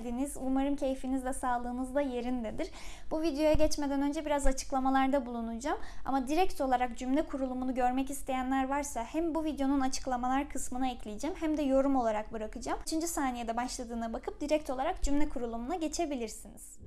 geldiniz. Umarım keyfiniz de sağlığınız da yerindedir. Bu videoya geçmeden önce biraz açıklamalarda bulunacağım. Ama direkt olarak cümle kurulumunu görmek isteyenler varsa hem bu videonun açıklamalar kısmına ekleyeceğim hem de yorum olarak bırakacağım. 3. saniyede başladığına bakıp direkt olarak cümle kurulumuna geçebilirsiniz.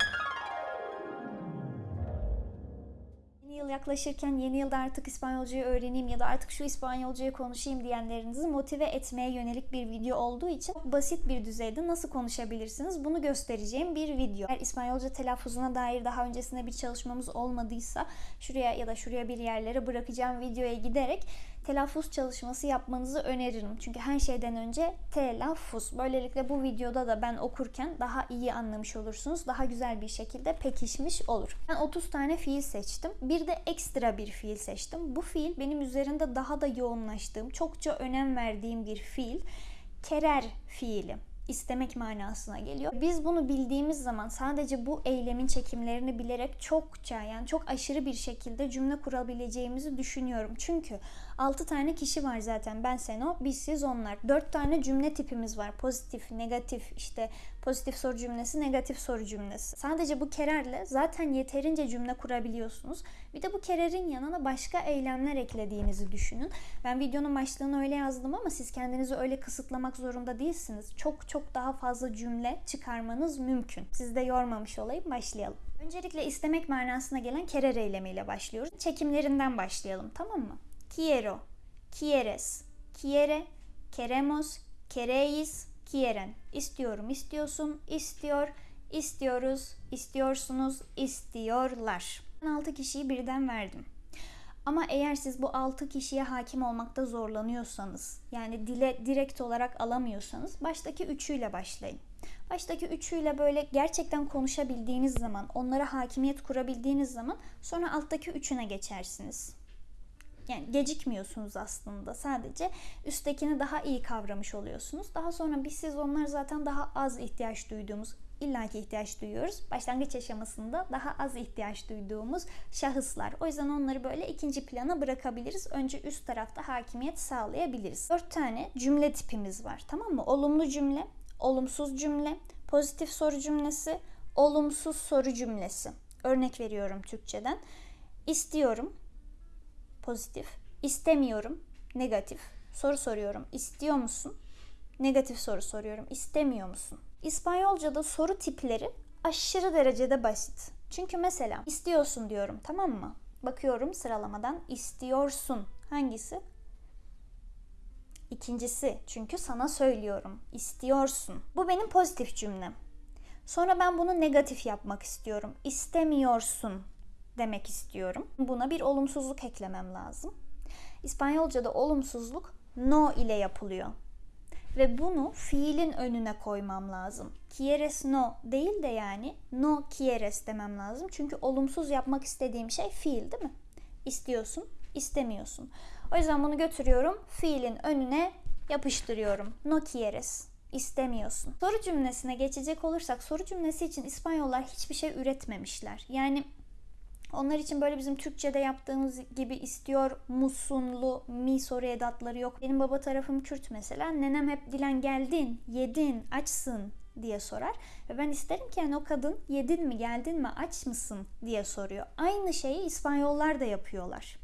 Yeni yıl yaklaşırken yeni yılda artık İspanyolcayı öğreneyim ya da artık şu İspanyolcayı konuşayım diyenlerinizi motive etmeye yönelik bir video olduğu için basit bir düzeyde nasıl konuşabilirsiniz bunu göstereceğim bir video. Eğer İspanyolca telaffuzuna dair daha öncesinde bir çalışmamız olmadıysa şuraya ya da şuraya bir yerlere bırakacağım videoya giderek telaffuz çalışması yapmanızı öneririm. Çünkü her şeyden önce telaffuz. Böylelikle bu videoda da ben okurken daha iyi anlamış olursunuz. Daha güzel bir şekilde pekişmiş olur. Ben 30 tane fiil seçtim. Bir de ekstra bir fiil seçtim. Bu fiil benim üzerinde daha da yoğunlaştığım, çokça önem verdiğim bir fiil. Kerer fiili istemek manasına geliyor. Biz bunu bildiğimiz zaman sadece bu eylemin çekimlerini bilerek çokça yani çok aşırı bir şekilde cümle kurabileceğimizi düşünüyorum. Çünkü 6 tane kişi var zaten. Ben sen o, biz siz onlar. 4 tane cümle tipimiz var. Pozitif, negatif, işte pozitif soru cümlesi, negatif soru cümlesi. Sadece bu kererle zaten yeterince cümle kurabiliyorsunuz. Bir de bu kererin yanına başka eylemler eklediğinizi düşünün. Ben videonun başlığını öyle yazdım ama siz kendinizi öyle kısıtlamak zorunda değilsiniz. Çok çok daha fazla cümle çıkarmanız mümkün. Sizi de yormamış olayım başlayalım. Öncelikle istemek manasına gelen kerer eylemiyle başlıyoruz. Çekimlerinden başlayalım tamam mı? Quiero, quieres, quiere, queremos, queréis, quieren. İstiyorum, istiyorsun, istiyor, istiyoruz, istiyorsunuz, istiyorlar. Ben 6 kişiyi birden verdim. Ama eğer siz bu 6 kişiye hakim olmakta zorlanıyorsanız, yani dile direkt olarak alamıyorsanız baştaki üçüyle başlayın. Baştaki üçüyle böyle gerçekten konuşabildiğiniz zaman, onlara hakimiyet kurabildiğiniz zaman sonra alttaki üçüne geçersiniz. Yani gecikmiyorsunuz aslında. Sadece üsttekini daha iyi kavramış oluyorsunuz. Daha sonra biz siz onlar zaten daha az ihtiyaç duyduğumuz, illaki ihtiyaç duyuyoruz. Başlangıç aşamasında daha az ihtiyaç duyduğumuz şahıslar. O yüzden onları böyle ikinci plana bırakabiliriz. Önce üst tarafta hakimiyet sağlayabiliriz. Dört tane cümle tipimiz var. Tamam mı? Olumlu cümle, olumsuz cümle, pozitif soru cümlesi, olumsuz soru cümlesi. Örnek veriyorum Türkçeden. İstiyorum, pozitif. İstemiyorum, negatif. Soru soruyorum. İstiyor musun? Negatif soru soruyorum. İstemiyor musun? İspanyolca'da soru tipleri aşırı derecede basit. Çünkü mesela istiyorsun diyorum tamam mı? Bakıyorum sıralamadan istiyorsun. Hangisi? İkincisi çünkü sana söylüyorum. İstiyorsun. Bu benim pozitif cümlem. Sonra ben bunu negatif yapmak istiyorum. İstemiyorsun demek istiyorum. Buna bir olumsuzluk eklemem lazım. İspanyolca'da olumsuzluk no ile yapılıyor. Ve bunu fiilin önüne koymam lazım. Quieres no değil de yani no quieres demem lazım. Çünkü olumsuz yapmak istediğim şey fiil değil mi? İstiyorsun, istemiyorsun. O yüzden bunu götürüyorum, fiilin önüne yapıştırıyorum. No quieres istemiyorsun. Soru cümlesine geçecek olursak soru cümlesi için İspanyollar hiçbir şey üretmemişler. Yani onlar için böyle bizim Türkçe'de yaptığımız gibi istiyor musunlu mi soru edatları yok. Benim baba tarafım Kürt mesela. Nenem hep Dilen geldin, yedin, açsın diye sorar. Ve ben isterim ki yani o kadın yedin mi, geldin mi, aç mısın diye soruyor. Aynı şeyi İspanyollar da yapıyorlar.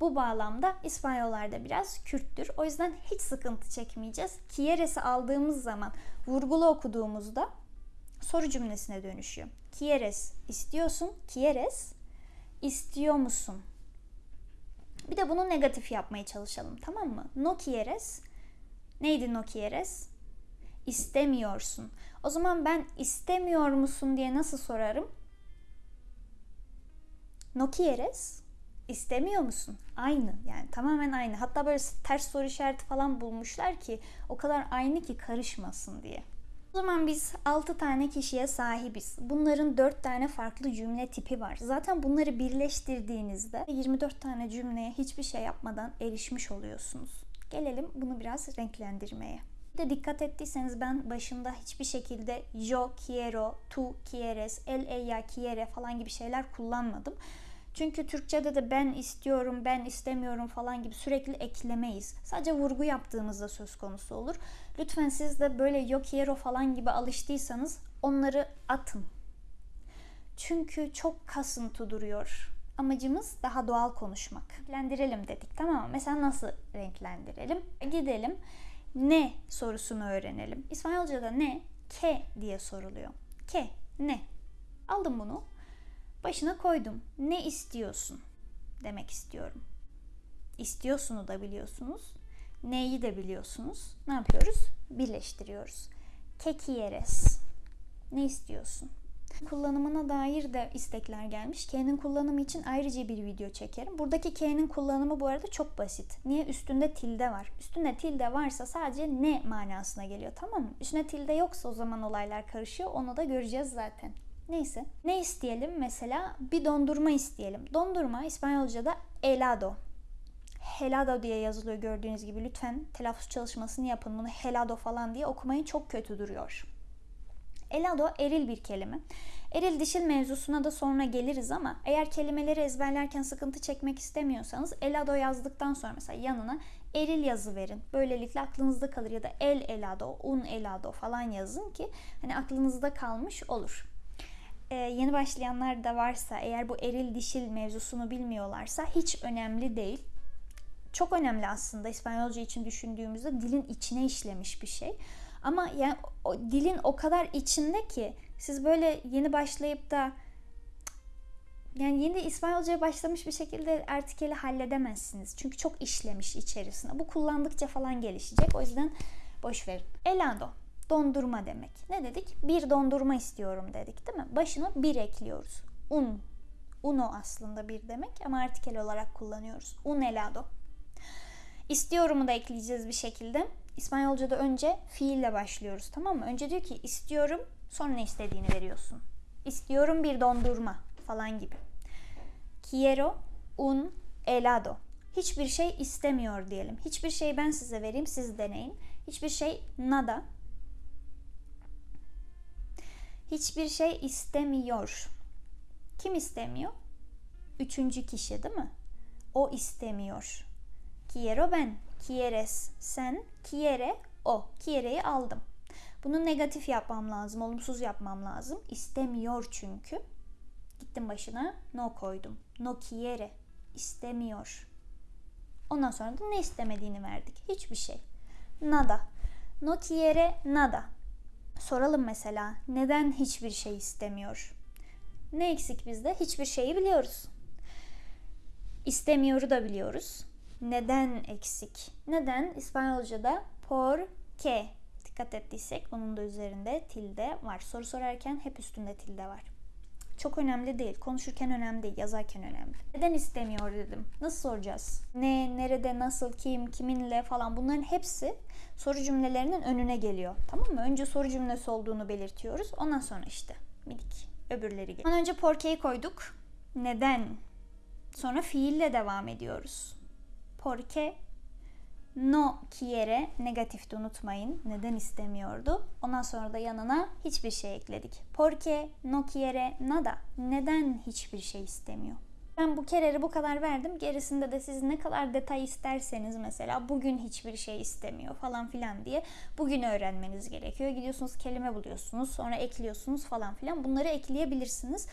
Bu bağlamda İspanyollar da biraz Kürttür. O yüzden hiç sıkıntı çekmeyeceğiz. Kieres'i aldığımız zaman vurgulu okuduğumuzda soru cümlesine dönüşüyor. Quieres istiyorsun. Quieres istiyor musun? Bir de bunu negatif yapmaya çalışalım tamam mı? No quieres neydi no quieres? İstemiyorsun. O zaman ben istemiyor musun diye nasıl sorarım? No quieres İstemiyor musun? Aynı yani tamamen aynı. Hatta böyle ters soru işareti falan bulmuşlar ki o kadar aynı ki karışmasın diye. O zaman biz 6 tane kişiye sahibiz. Bunların 4 tane farklı cümle tipi var. Zaten bunları birleştirdiğinizde 24 tane cümleye hiçbir şey yapmadan erişmiş oluyorsunuz. Gelelim bunu biraz renklendirmeye. Bir de dikkat ettiyseniz ben başında hiçbir şekilde yo quiero, tu quieres, el ella quiere falan gibi şeyler kullanmadım. Çünkü Türkçe'de de ben istiyorum, ben istemiyorum falan gibi sürekli eklemeyiz. Sadece vurgu yaptığımızda söz konusu olur. Lütfen siz de böyle yo quiero falan gibi alıştıysanız onları atın. Çünkü çok kasıntı duruyor. Amacımız daha doğal konuşmak. Renklendirelim dedik tamam mı? Mesela nasıl renklendirelim? Gidelim ne sorusunu öğrenelim. İspanyolca'da ne? Ke diye soruluyor. Ke, ne? Aldım bunu. Başına koydum. Ne istiyorsun? Demek istiyorum. İstiyorsunu da biliyorsunuz. Neyi de biliyorsunuz. Ne yapıyoruz? Birleştiriyoruz. Que quieres? Ne istiyorsun? Kullanımına dair de istekler gelmiş. K'nin kullanımı için ayrıca bir video çekerim. Buradaki K'nin kullanımı bu arada çok basit. Niye? Üstünde tilde var. Üstünde tilde varsa sadece ne manasına geliyor tamam mı? Üstünde tilde yoksa o zaman olaylar karışıyor. Onu da göreceğiz zaten. Neyse. Ne isteyelim? Mesela bir dondurma isteyelim. Dondurma İspanyolca'da helado. Helado diye yazılıyor gördüğünüz gibi. Lütfen telaffuz çalışmasını yapın. Bunu helado falan diye okumayın. Çok kötü duruyor. Elado eril bir kelime. Eril dişil mevzusuna da sonra geliriz ama eğer kelimeleri ezberlerken sıkıntı çekmek istemiyorsanız elado yazdıktan sonra mesela yanına eril yazı verin. Böylelikle aklınızda kalır ya da el elado, un elado falan yazın ki hani aklınızda kalmış olur. Ee, yeni başlayanlar da varsa eğer bu eril dişil mevzusunu bilmiyorlarsa hiç önemli değil. Çok önemli aslında İspanyolca için düşündüğümüzde dilin içine işlemiş bir şey. Ama yani o, dilin o kadar içinde ki siz böyle yeni başlayıp da yani yeni İspanyolcaya başlamış bir şekilde artikeli halledemezsiniz. Çünkü çok işlemiş içerisine. Bu kullandıkça falan gelişecek. O yüzden boş verin. Elado. Dondurma demek. Ne dedik? Bir dondurma istiyorum dedik değil mi? Başına bir ekliyoruz. Un. Uno aslında bir demek ama artikel olarak kullanıyoruz. Un helado. İstiyorumu da ekleyeceğiz bir şekilde. İspanyolca'da önce fiille başlıyoruz tamam mı? Önce diyor ki istiyorum sonra ne istediğini veriyorsun. İstiyorum bir dondurma falan gibi. Quiero un helado. Hiçbir şey istemiyor diyelim. Hiçbir şey ben size vereyim siz deneyin. Hiçbir şey nada. Hiçbir şey istemiyor. Kim istemiyor? Üçüncü kişi değil mi? O istemiyor. Quiero ben. Quieres sen. Quiere o. Quiere'yi aldım. Bunu negatif yapmam lazım. Olumsuz yapmam lazım. İstemiyor çünkü. Gittim başına no koydum. No quiere. İstemiyor. Ondan sonra da ne istemediğini verdik. Hiçbir şey. Nada. No quiere nada. Soralım mesela neden hiçbir şey istemiyor? Ne eksik bizde? Hiçbir şeyi biliyoruz. İstemiyoru da biliyoruz neden eksik? Neden İspanyolca'da por qué dikkat ettiysek bunun da üzerinde tilde var. Soru sorarken hep üstünde tilde var. Çok önemli değil. Konuşurken önemli değil. Yazarken önemli. Neden istemiyor dedim. Nasıl soracağız? Ne, nerede, nasıl, kim, kiminle falan bunların hepsi soru cümlelerinin önüne geliyor. Tamam mı? Önce soru cümlesi olduğunu belirtiyoruz. Ondan sonra işte minik öbürleri geliyor. Önce porque'yi koyduk. Neden? Sonra fiille devam ediyoruz porque no quiere negatifti unutmayın. Neden istemiyordu? Ondan sonra da yanına hiçbir şey ekledik. Porque no quiere nada. Neden hiçbir şey istemiyor? Ben bu kereri bu kadar verdim. Gerisinde de siz ne kadar detay isterseniz mesela bugün hiçbir şey istemiyor falan filan diye bugün öğrenmeniz gerekiyor. Gidiyorsunuz kelime buluyorsunuz sonra ekliyorsunuz falan filan. Bunları ekleyebilirsiniz.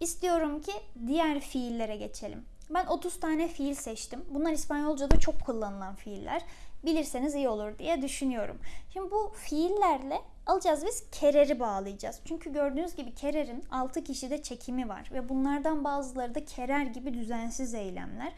İstiyorum ki diğer fiillere geçelim. Ben 30 tane fiil seçtim. Bunlar İspanyolca'da çok kullanılan fiiller. Bilirseniz iyi olur diye düşünüyorum. Şimdi bu fiillerle alacağız biz kereri bağlayacağız. Çünkü gördüğünüz gibi kererin 6 kişide çekimi var ve bunlardan bazıları da kerer gibi düzensiz eylemler.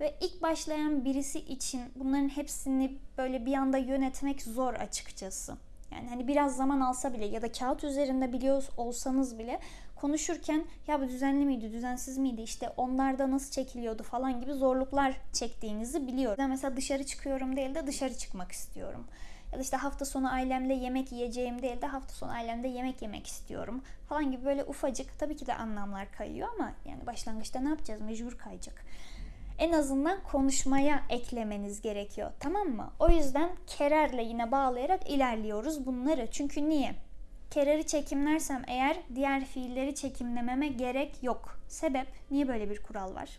Ve ilk başlayan birisi için bunların hepsini böyle bir anda yönetmek zor açıkçası. Yani hani biraz zaman alsa bile ya da kağıt üzerinde biliyor olsanız bile konuşurken ya bu düzenli miydi, düzensiz miydi, işte onlarda nasıl çekiliyordu falan gibi zorluklar çektiğinizi biliyorum. Ben mesela dışarı çıkıyorum değil de dışarı çıkmak istiyorum. Ya da işte hafta sonu ailemle yemek yiyeceğim değil de hafta sonu ailemde yemek yemek istiyorum falan gibi böyle ufacık tabii ki de anlamlar kayıyor ama yani başlangıçta ne yapacağız? Mecbur kayacak. En azından konuşmaya eklemeniz gerekiyor. Tamam mı? O yüzden kererle yine bağlayarak ilerliyoruz bunları. Çünkü niye? Kerar'ı çekimlersem eğer diğer fiilleri çekimlememe gerek yok. Sebep niye böyle bir kural var?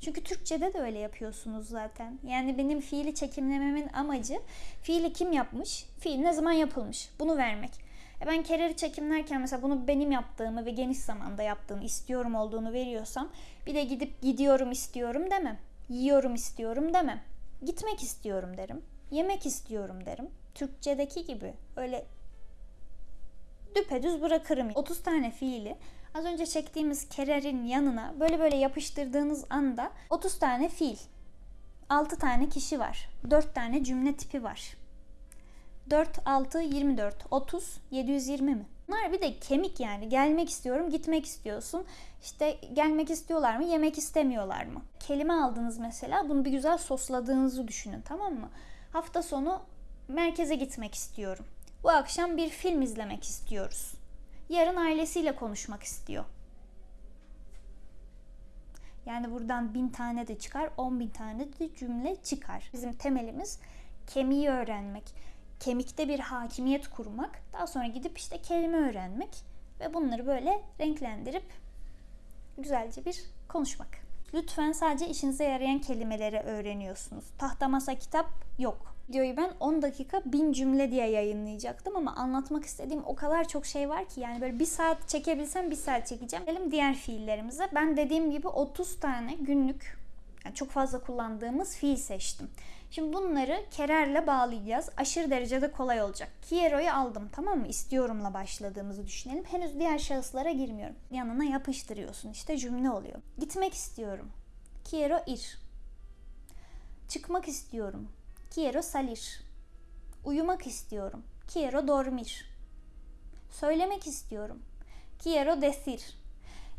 Çünkü Türkçe'de de öyle yapıyorsunuz zaten. Yani benim fiili çekimlememin amacı fiili kim yapmış, fiil ne zaman yapılmış bunu vermek. E ben kerarı çekimlerken mesela bunu benim yaptığımı ve geniş zamanda yaptığımı istiyorum olduğunu veriyorsam bir de gidip gidiyorum istiyorum demem. Yiyorum istiyorum demem. Gitmek istiyorum derim. Yemek istiyorum derim. Türkçedeki gibi öyle düpedüz bırakırım. 30 tane fiili az önce çektiğimiz kererin yanına böyle böyle yapıştırdığınız anda 30 tane fiil, 6 tane kişi var, 4 tane cümle tipi var. 4, 6, 24, 30, 720 mi? Bunlar bir de kemik yani. Gelmek istiyorum, gitmek istiyorsun. İşte gelmek istiyorlar mı, yemek istemiyorlar mı? Kelime aldınız mesela, bunu bir güzel sosladığınızı düşünün tamam mı? Hafta sonu merkeze gitmek istiyorum. Bu akşam bir film izlemek istiyoruz. Yarın ailesiyle konuşmak istiyor. Yani buradan bin tane de çıkar, on bin tane de cümle çıkar. Bizim temelimiz kemiği öğrenmek. Kemikte bir hakimiyet kurmak. Daha sonra gidip işte kelime öğrenmek. Ve bunları böyle renklendirip güzelce bir konuşmak. Lütfen sadece işinize yarayan kelimeleri öğreniyorsunuz. Tahta masa kitap yok. Videoyu ben 10 dakika 1000 cümle diye yayınlayacaktım ama anlatmak istediğim o kadar çok şey var ki yani böyle bir saat çekebilsem bir saat çekeceğim. Gelelim diğer fiillerimize. Ben dediğim gibi 30 tane günlük yani çok fazla kullandığımız fiil seçtim. Şimdi bunları kererle bağlayacağız. Aşırı derecede kolay olacak. Kiero'yu aldım tamam mı? İstiyorumla başladığımızı düşünelim. Henüz diğer şahıslara girmiyorum. Yanına yapıştırıyorsun. İşte cümle oluyor. Gitmek istiyorum. Quiero ir. Çıkmak istiyorum. Quiero salir. Uyumak istiyorum. Quiero dormir. Söylemek istiyorum. Quiero decir.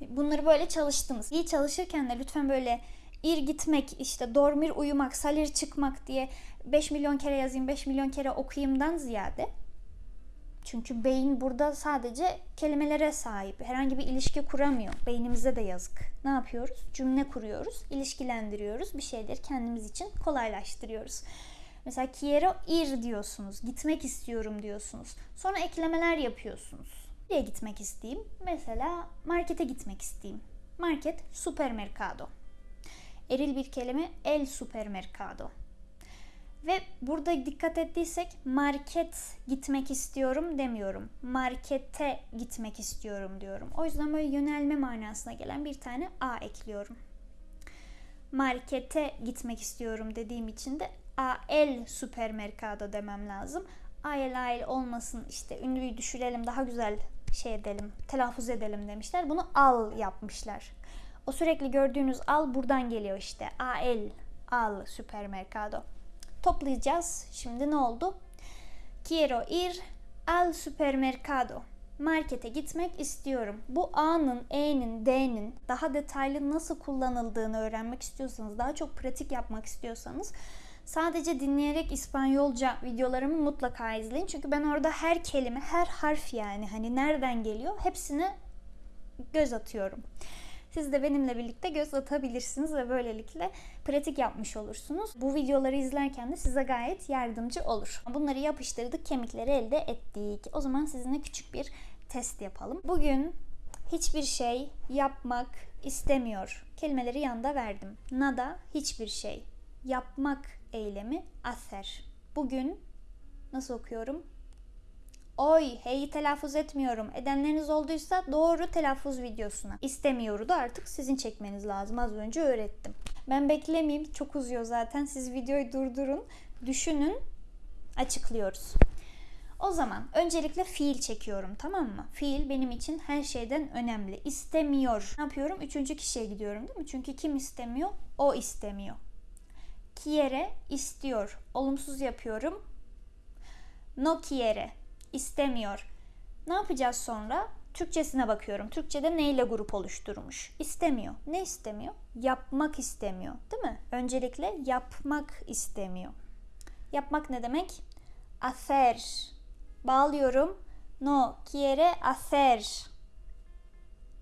Bunları böyle çalıştınız. İyi çalışırken de lütfen böyle ir gitmek, işte dormir uyumak, salir çıkmak diye 5 milyon kere yazayım, 5 milyon kere okuyayımdan ziyade çünkü beyin burada sadece kelimelere sahip. Herhangi bir ilişki kuramıyor. Beynimize de yazık. Ne yapıyoruz? Cümle kuruyoruz, ilişkilendiriyoruz. Bir şeyleri kendimiz için kolaylaştırıyoruz. Mesela quiero ir diyorsunuz. Gitmek istiyorum diyorsunuz. Sonra eklemeler yapıyorsunuz. Nereye gitmek isteyeyim? Mesela markete gitmek isteyeyim. Market, supermercado. Eril bir kelime el supermercado. Ve burada dikkat ettiysek market gitmek istiyorum demiyorum. Markete gitmek istiyorum diyorum. O yüzden böyle yönelme manasına gelen bir tane a ekliyorum. Markete gitmek istiyorum dediğim için de AL supermercado demem lazım. AL AL olmasın işte ünlüyü düşürelim daha güzel şey edelim, telaffuz edelim demişler. Bunu al yapmışlar. O sürekli gördüğünüz al buradan geliyor işte. AL, al supermercado. Toplayacağız. Şimdi ne oldu? Quiero ir al supermercado. Markete gitmek istiyorum. Bu A'nın, E'nin, D'nin daha detaylı nasıl kullanıldığını öğrenmek istiyorsanız, daha çok pratik yapmak istiyorsanız sadece dinleyerek İspanyolca videolarımı mutlaka izleyin. Çünkü ben orada her kelime, her harf yani hani nereden geliyor hepsine göz atıyorum. Siz de benimle birlikte göz atabilirsiniz ve böylelikle pratik yapmış olursunuz. Bu videoları izlerken de size gayet yardımcı olur. Bunları yapıştırdık, kemikleri elde ettik. O zaman sizinle küçük bir test yapalım. Bugün hiçbir şey yapmak istemiyor. Kelimeleri yanda verdim. Nada hiçbir şey. Yapmak eylemi aser. Bugün nasıl okuyorum? Oy, heyi telaffuz etmiyorum. Edenleriniz olduysa doğru telaffuz videosuna. İstemiyoru da artık sizin çekmeniz lazım. Az önce öğrettim. Ben beklemeyeyim. Çok uzuyor zaten. Siz videoyu durdurun. Düşünün. Açıklıyoruz. O zaman öncelikle fiil çekiyorum tamam mı? Fiil benim için her şeyden önemli. İstemiyor. Ne yapıyorum? Üçüncü kişiye gidiyorum değil mi? Çünkü kim istemiyor? O istemiyor. Quiere istiyor. Olumsuz yapıyorum. No quiere istemiyor. Ne yapacağız sonra? Türkçesine bakıyorum. Türkçede neyle grup oluşturmuş? İstemiyor. Ne istemiyor? Yapmak istemiyor. Değil mi? Öncelikle yapmak istemiyor. Yapmak ne demek? Hacer. Bağlıyorum. No quiere hacer.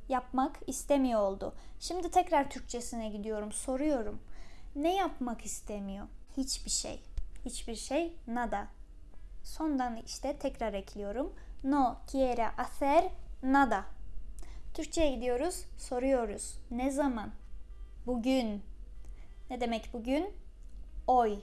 Yapmak istemiyor oldu. Şimdi tekrar Türkçesine gidiyorum. Soruyorum. Ne yapmak istemiyor? Hiçbir şey. Hiçbir şey nada. Sondan işte tekrar ekliyorum. no quiere hacer nada. Türkçe'ye gidiyoruz, soruyoruz. Ne zaman? Bugün. Ne demek bugün? Oy.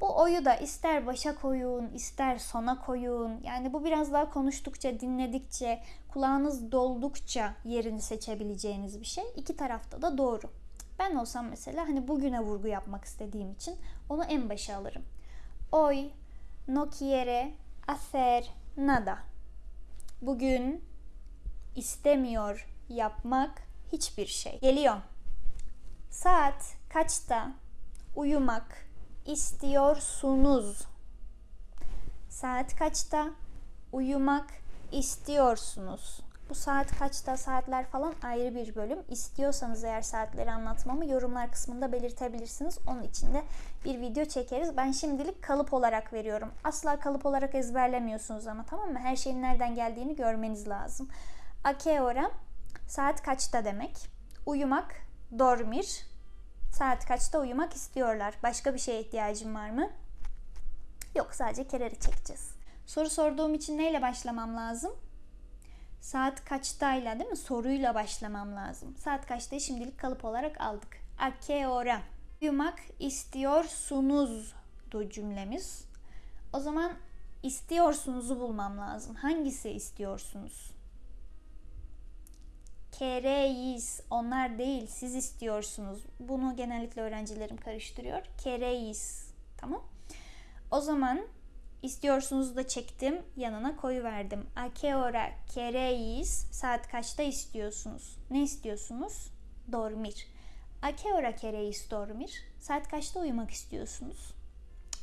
Bu oyu da ister başa koyun, ister sona koyun. Yani bu biraz daha konuştukça, dinledikçe, kulağınız doldukça yerini seçebileceğiniz bir şey. İki tarafta da doğru. Ben olsam mesela hani bugüne vurgu yapmak istediğim için onu en başa alırım. Hoy no quiere hacer nada. Bugün istemiyor yapmak hiçbir şey. Geliyor. Saat kaçta uyumak istiyorsunuz? Saat kaçta uyumak istiyorsunuz? Bu saat kaçta saatler falan ayrı bir bölüm. İstiyorsanız eğer saatleri anlatmamı yorumlar kısmında belirtebilirsiniz. Onun için de bir video çekeriz. Ben şimdilik kalıp olarak veriyorum. Asla kalıp olarak ezberlemiyorsunuz ama tamam mı? Her şeyin nereden geldiğini görmeniz lazım. A qué hora? Saat kaçta demek. Uyumak, dormir. Saat kaçta uyumak istiyorlar. Başka bir şeye ihtiyacım var mı? Yok sadece kereri çekeceğiz. Soru sorduğum için neyle başlamam lazım? Saat kaçtayla değil mi? Soruyla başlamam lazım. Saat kaçtayı şimdilik kalıp olarak aldık. A qué hora? Uyumak istiyorsunuz du cümlemiz. O zaman istiyorsunuzu bulmam lazım. Hangisi istiyorsunuz? Kereyiz. Onlar değil. Siz istiyorsunuz. Bunu genellikle öğrencilerim karıştırıyor. Kereyiz. Tamam. O zaman istiyorsunuz da çektim. Yanına koyu verdim. A qué hora queréis? Saat kaçta istiyorsunuz? Ne istiyorsunuz? Dormir. A qué hora queréis dormir? Saat kaçta uyumak istiyorsunuz?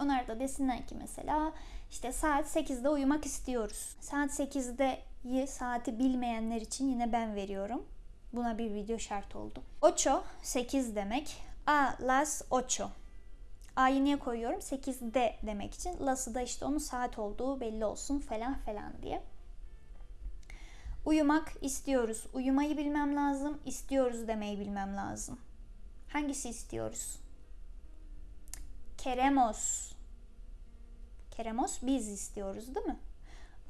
Onlar da desinler ki mesela işte saat 8'de uyumak istiyoruz. Saat 8'de saati bilmeyenler için yine ben veriyorum. Buna bir video şart oldu. Ocho 8 demek. A las ocho. A'yı niye koyuyorum? 8'de demek için. Las'ı da işte onun saat olduğu belli olsun falan falan diye. Uyumak istiyoruz. Uyumayı bilmem lazım. İstiyoruz demeyi bilmem lazım. Hangisi istiyoruz? Keremos. Keremos biz istiyoruz değil mi?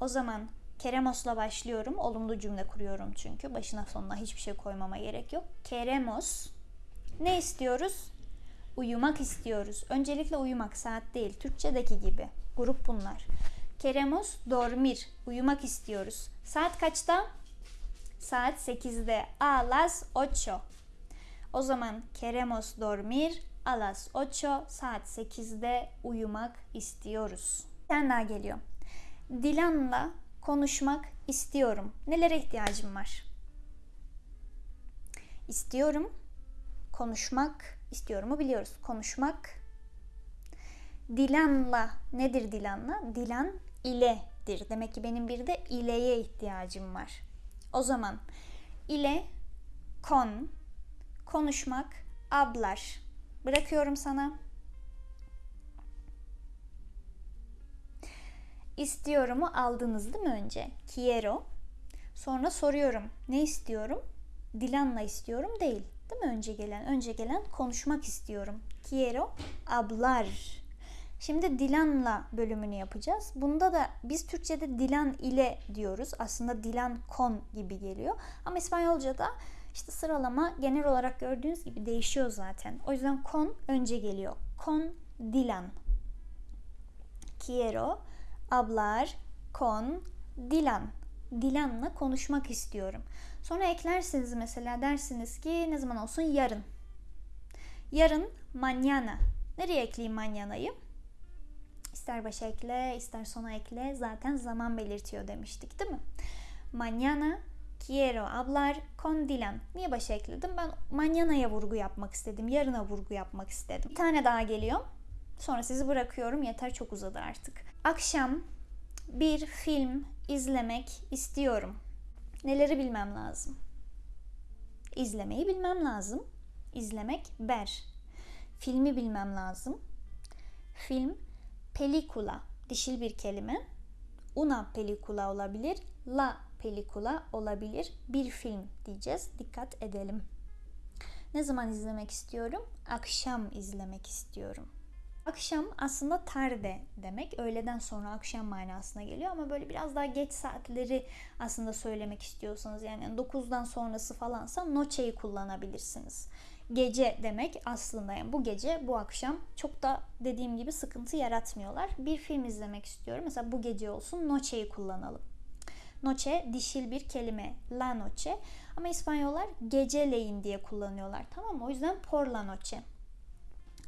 O zaman Keremos'la başlıyorum. Olumlu cümle kuruyorum çünkü. Başına sonuna hiçbir şey koymama gerek yok. Keremos. Ne istiyoruz? Uyumak istiyoruz. Öncelikle uyumak saat değil. Türkçedeki gibi. Grup bunlar. Keremos dormir. Uyumak istiyoruz. Saat kaçta? Saat 8'de. A las ocho. O zaman queremos dormir a las ocho. Saat 8'de uyumak istiyoruz. Bir daha geliyor. Dilan'la konuşmak istiyorum. Nelere ihtiyacım var? İstiyorum. Konuşmak istiyorumu biliyoruz. Konuşmak. Dilan'la nedir Dilan'la? Dilan iledir. Demek ki benim bir de ileye ihtiyacım var. O zaman ile kon konuşmak ablar. Bırakıyorum sana. İstiyorumu aldınız değil mi önce? Quiero. Sonra soruyorum. Ne istiyorum? Dilan'la istiyorum değil. Değil mi önce gelen? Önce gelen konuşmak istiyorum. Quiero hablar. Şimdi Dilan'la bölümünü yapacağız. Bunda da biz Türkçe'de Dilan ile diyoruz. Aslında Dilan con gibi geliyor. Ama İspanyolca'da işte sıralama genel olarak gördüğünüz gibi değişiyor zaten. O yüzden con önce geliyor. Con Dilan. Quiero hablar con Dilan. Dilan'la konuşmak istiyorum. Sonra eklersiniz mesela dersiniz ki ne zaman olsun yarın. Yarın mañana. Nereye ekleyeyim mañana'yı? İster başa ekle, ister sona ekle. Zaten zaman belirtiyor demiştik değil mi? Mañana quiero hablar con Dilan. Niye başa ekledim? Ben mañana'ya vurgu yapmak istedim. Yarına vurgu yapmak istedim. Bir tane daha geliyor. Sonra sizi bırakıyorum. Yeter çok uzadı artık. Akşam bir film izlemek istiyorum. Neleri bilmem lazım? İzlemeyi bilmem lazım. İzlemek ber. Filmi bilmem lazım. Film pelikula dişil bir kelime. Una pelikula olabilir. La pelikula olabilir. Bir film diyeceğiz. Dikkat edelim. Ne zaman izlemek istiyorum? Akşam izlemek istiyorum. Akşam aslında tarde demek. Öğleden sonra akşam manasına geliyor ama böyle biraz daha geç saatleri aslında söylemek istiyorsanız yani 9'dan sonrası falansa noche'yi kullanabilirsiniz. Gece demek aslında yani bu gece bu akşam çok da dediğim gibi sıkıntı yaratmıyorlar. Bir film izlemek istiyorum. Mesela bu gece olsun noche'yi kullanalım. Noche dişil bir kelime. La noche. Ama İspanyollar geceleyin diye kullanıyorlar. Tamam mı? O yüzden por la noche.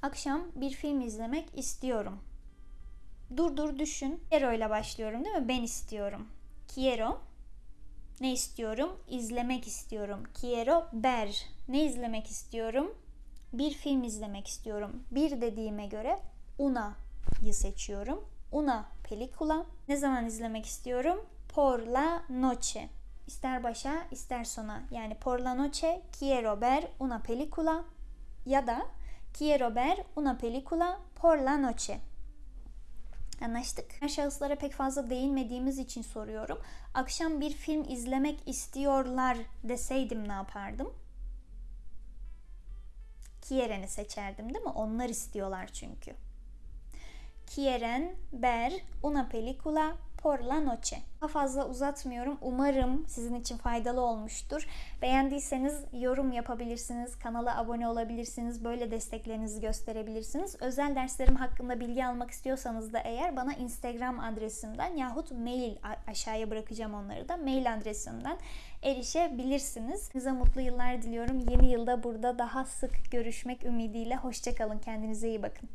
Akşam bir film izlemek istiyorum. Dur dur düşün. Quiero ile başlıyorum değil mi? Ben istiyorum. Quiero. Ne istiyorum? İzlemek istiyorum. Quiero ver. Ne izlemek istiyorum? Bir film izlemek istiyorum. Bir dediğime göre una'yı seçiyorum. Una película. Ne zaman izlemek istiyorum? Por la noche. İster başa ister sona. Yani por la noche quiero ver una película ya da quiero ver una película por la noche. Anlaştık. Ben şahıslara pek fazla değinmediğimiz için soruyorum. Akşam bir film izlemek istiyorlar deseydim ne yapardım? Quieren'i seçerdim değil mi? Onlar istiyorlar çünkü. Quieren ver una película por la noche. Daha fazla uzatmıyorum. Umarım sizin için faydalı olmuştur. Beğendiyseniz yorum yapabilirsiniz. Kanala abone olabilirsiniz. Böyle desteklerinizi gösterebilirsiniz. Özel derslerim hakkında bilgi almak istiyorsanız da eğer bana Instagram adresimden yahut mail aşağıya bırakacağım onları da mail adresimden erişebilirsiniz. Size mutlu yıllar diliyorum. Yeni yılda burada daha sık görüşmek ümidiyle. Hoşçakalın. Kendinize iyi bakın.